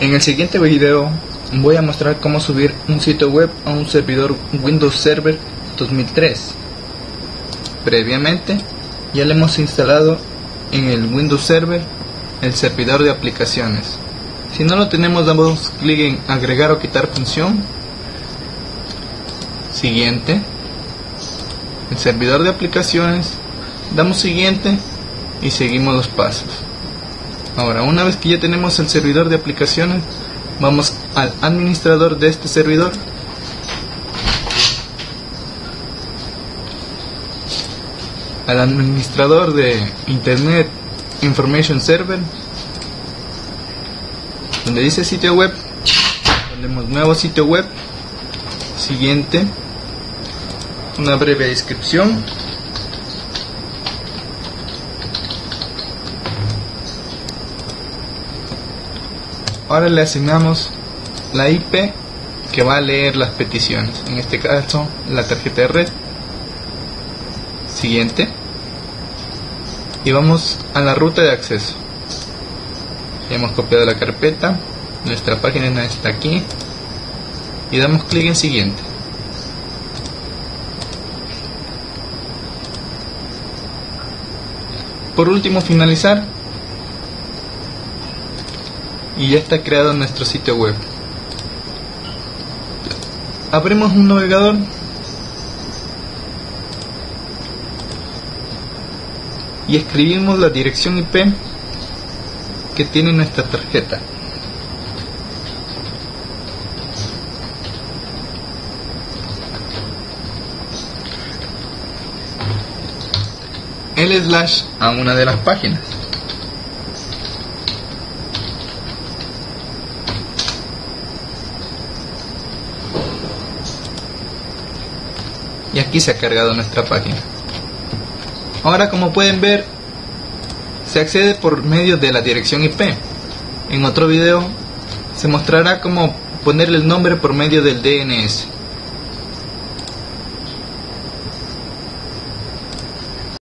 En el siguiente video voy a mostrar cómo subir un sitio web a un servidor Windows Server 2003. Previamente ya le hemos instalado en el Windows Server el servidor de aplicaciones. Si no lo tenemos damos clic en agregar o quitar función. Siguiente. El servidor de aplicaciones. Damos siguiente y seguimos los pasos. Ahora, una vez que ya tenemos el servidor de aplicaciones, vamos al administrador de este servidor. Al administrador de Internet Information Server, donde dice sitio web, ponemos nuevo sitio web, siguiente, una breve descripción ahora le asignamos la IP que va a leer las peticiones, en este caso la tarjeta de red. Siguiente. Y vamos a la ruta de acceso. hemos copiado la carpeta, nuestra página está aquí y damos clic en siguiente. Por último finalizar y ya está creado nuestro sitio web. Abrimos un navegador y escribimos la dirección IP que tiene nuestra tarjeta. el slash a una de las páginas. Y aquí se ha cargado nuestra página. Ahora como pueden ver se accede por medio de la dirección IP. En otro video se mostrará cómo ponerle el nombre por medio del DNS.